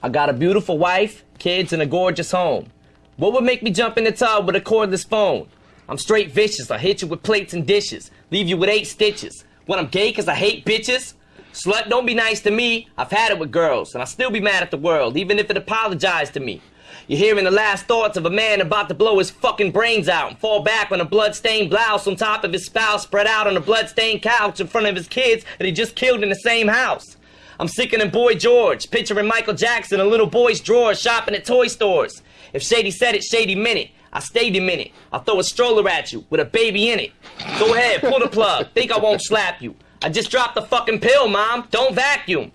I got a beautiful wife, kids, and a gorgeous home. What would make me jump in the tub with a cordless phone? I'm straight vicious. I hit you with plates and dishes, leave you with eight stitches. When I'm gay, cause I hate bitches? Slut, don't be nice to me. I've had it with girls, and I'll still be mad at the world, even if it apologized to me. You're hearing the last thoughts of a man about to blow his fucking brains out and fall back on a blood-stained blouse on top of his spouse spread out on a blood-stained couch in front of his kids that he just killed in the same house. I'm sicker than Boy George, picturing Michael Jackson in a little boy's drawer shopping at toy stores. If Shady said it, Shady meant it. I stayed a minute. I'll throw a stroller at you with a baby in it. Go ahead, pull the plug. Think I won't slap you. I just dropped the fucking pill, mom. Don't vacuum.